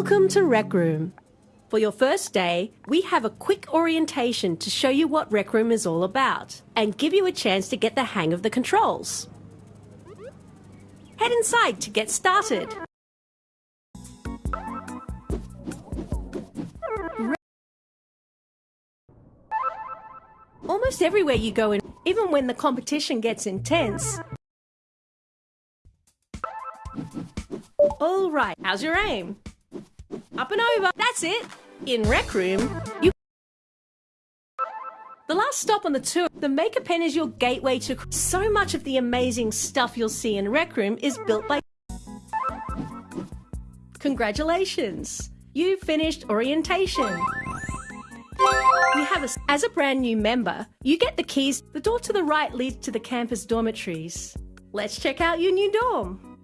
Welcome to Rec Room. For your first day, we have a quick orientation to show you what Rec Room is all about and give you a chance to get the hang of the controls. Head inside to get started. Almost everywhere you go in, even when the competition gets intense. All right, how's your aim? Up and over. That's it. In Rec Room, you. The last stop on the tour, the Maker Pen is your gateway to. So much of the amazing stuff you'll see in Rec Room is built by. Congratulations! You finished orientation. We have a, as a brand new member, you get the keys. The door to the right leads to the campus dormitories. Let's check out your new dorm.